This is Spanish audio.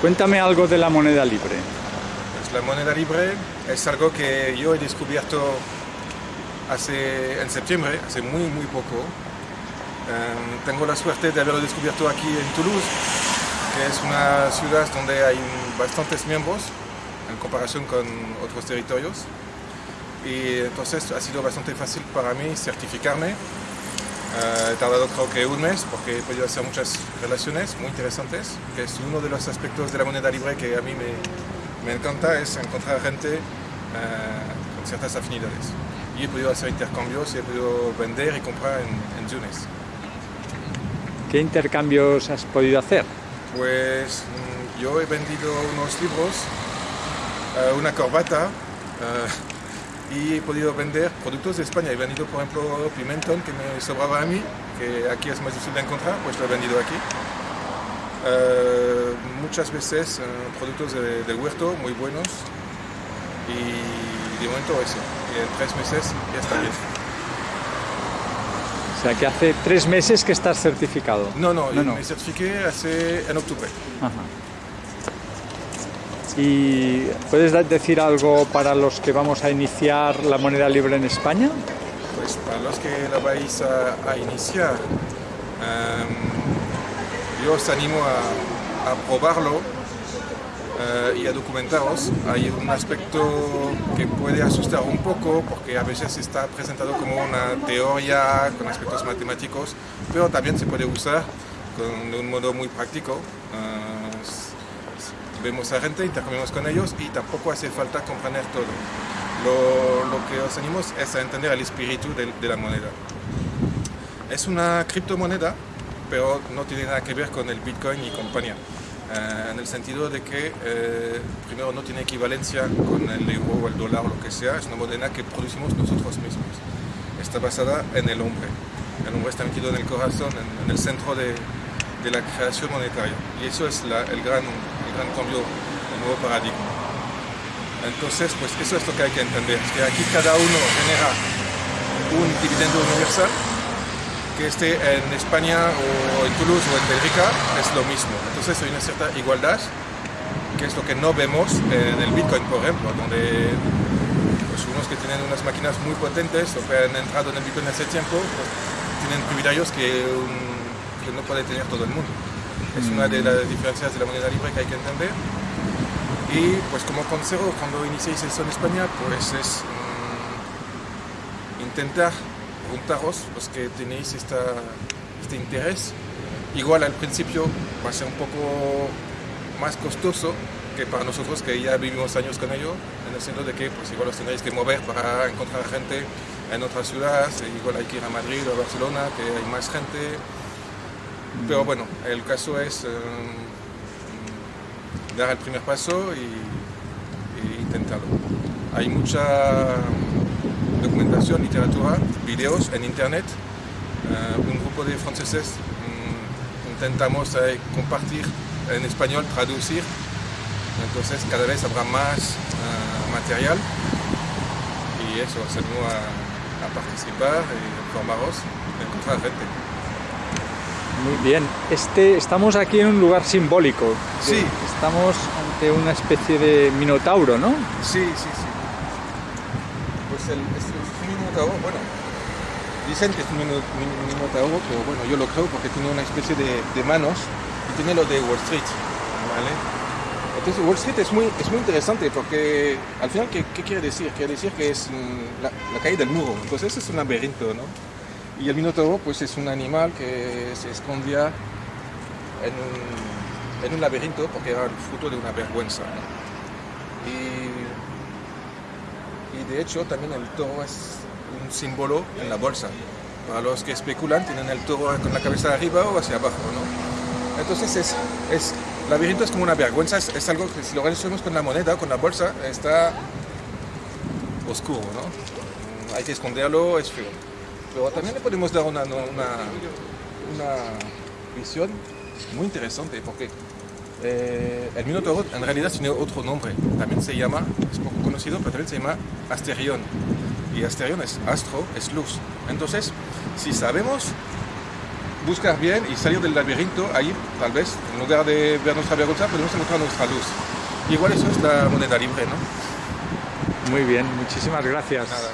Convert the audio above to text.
Cuéntame algo de la moneda libre. Pues la moneda libre es algo que yo he descubierto hace, en septiembre, hace muy muy poco. Em, tengo la suerte de haberlo descubierto aquí en Toulouse, que es una ciudad donde hay bastantes miembros en comparación con otros territorios. Y entonces ha sido bastante fácil para mí certificarme. Eh, he tardado creo que un mes porque he podido hacer muchas relaciones muy interesantes, que es uno de los aspectos de la moneda libre que a mí me, me encanta, es encontrar gente eh, con ciertas afinidades. Y he podido hacer intercambios y he podido vender y comprar en, en Tunis. ¿Qué intercambios has podido hacer? Pues mm, yo he vendido unos libros, eh, una corbata eh, y he podido vender productos de España. He vendido, por ejemplo, pimentón que me sobraba a mí, que aquí es más difícil de encontrar, pues lo he vendido aquí. Eh, muchas veces productos de, de, huerto muy buenos y de momento eso. Y en tres meses ya está bien. O sea, que hace tres meses que estás certificado. No, no, no, no. me certifiqué hace, en octubre. Ajá. ¿Y puedes decir algo para los que vamos a iniciar la moneda libre en España? Pues para los que la vais a, a iniciar, um, yo os animo a, a probarlo Uh, y a documentaros. Hay un aspecto que puede asustar un poco porque a veces está presentado como una teoría con aspectos matemáticos, pero también se puede usar con, de un modo muy práctico. Uh, vemos a gente, intercambiamos con ellos y tampoco hace falta comprender todo. Lo, lo que os animo es a entender el espíritu de, de la moneda. Es una criptomoneda, pero no tiene nada que ver con el Bitcoin y compañía. Eh, en el sentido de que eh, primero no tiene equivalencia con el euro o el dólar o lo que sea, es una moneda que producimos nosotros mismos. Está basada en el hombre. El hombre está metido en el corazón, en, en el centro de, de, la creación monetaria. Y eso es la, el, gran, gran cambio, el nuevo paradigma. Entonces, pues eso es lo que hay que entender, que aquí cada uno genera un dividendo universal que esté en España o en Toulouse o en Bélgica es lo mismo. Entonces hay una cierta igualdad, que es lo que no vemos en el Bitcoin, por ejemplo, donde pues, unos que tienen unas máquinas muy potentes o que han entrado en el Bitcoin hace tiempo, pues, tienen privilegios un, que, no puede tener todo el mundo. Es una de las diferencias de la moneda libre que hay que entender. Y pues como consejo, cuando iniciéis eso en España, pues es mmm, intentar preguntaros los que tenéis esta, este interés. Igual al principio va a ser un poco más costoso que para nosotros que ya vivimos años con ello, en el sentido de que pues igual os tendréis que mover para encontrar gente en otras ciudades, igual hay que ir a Madrid o a Barcelona, que hay más gente. Pero bueno, el caso es um, dar el primer paso y, y intentarlo. Hay mucha documentación, literatura, videos en internet. Uh, un grupo de franceses um, intentamos uh, compartir en español, traducir. Entonces cada vez habrá más material y eso, os animo a, a, participar y informaros, encontrar gente. Muy bien, este, estamos aquí en un lugar simbólico. Sí. Estamos ante una especie de minotauro, ¿no? Sí, sí, sí. Pues el, es, es un minotauro, bueno, dicen que es un minotauro, pero bueno, yo lo creo porque tiene una especie de, de manos y tiene lo de Wall Street, ¿vale? Entonces Wall Street es muy, es muy interesante porque al final, ¿qué, qué quiere decir? Quiere decir que es la, la caída del muro, entonces es un laberinto, ¿no? Y el minotauro pues es un animal que se escondía en un, en un laberinto porque era el fruto de una vergüenza. Y, y, de hecho también el toro es un símbolo en la bolsa. Para los que especulan tienen el toro con la cabeza arriba o hacia abajo. ¿no? Entonces es, es, el laberinto es como una vergüenza, es, es algo que si lo relacionamos con la moneda, con la bolsa, está oscuro. ¿no? Hay que esconderlo, es feo pero también le podemos dar una, una, una visión muy interesante porque eh, el Minotauro en realidad tiene otro nombre, también se llama, es poco conocido, pero también se llama Asterión. Y Asterión es astro, es luz. Entonces, si sabemos buscar bien y salir del laberinto, ahí tal vez, en lugar de ver nuestra vergüenza, podemos encontrar nuestra luz. Igual eso es la moneda libre, ¿no? Muy bien, muchísimas gracias. Nada.